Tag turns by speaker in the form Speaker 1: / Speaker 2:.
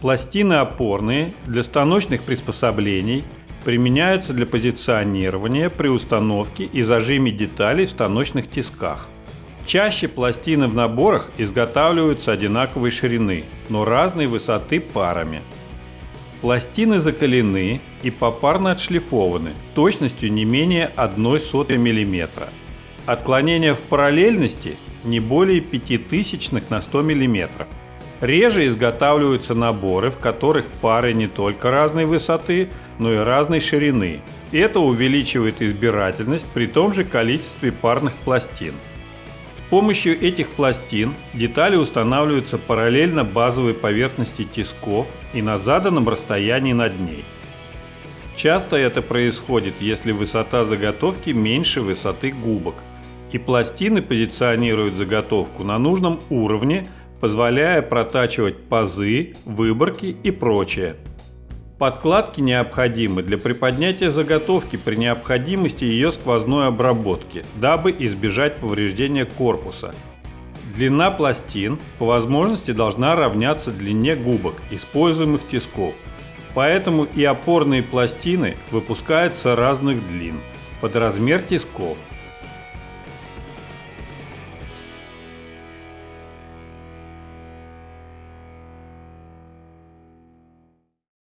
Speaker 1: Пластины опорные для станочных приспособлений применяются для позиционирования при установке и зажиме деталей в станочных тисках. Чаще пластины в наборах изготавливаются одинаковой ширины, но разной высоты парами. Пластины закалены и попарно отшлифованы точностью не менее 1 мм. Отклонение в параллельности не более 5000 на 100 мм. Реже изготавливаются наборы, в которых пары не только разной высоты, но и разной ширины. Это увеличивает избирательность при том же количестве парных пластин. С помощью этих пластин детали устанавливаются параллельно базовой поверхности тисков и на заданном расстоянии над ней. Часто это происходит, если высота заготовки меньше высоты губок, и пластины позиционируют заготовку на нужном уровне позволяя протачивать пазы, выборки и прочее. Подкладки необходимы для приподнятия заготовки при необходимости ее сквозной обработки, дабы избежать повреждения корпуса. Длина пластин по возможности должна равняться длине губок, используемых тисков. Поэтому и опорные пластины выпускаются разных длин под размер тисков –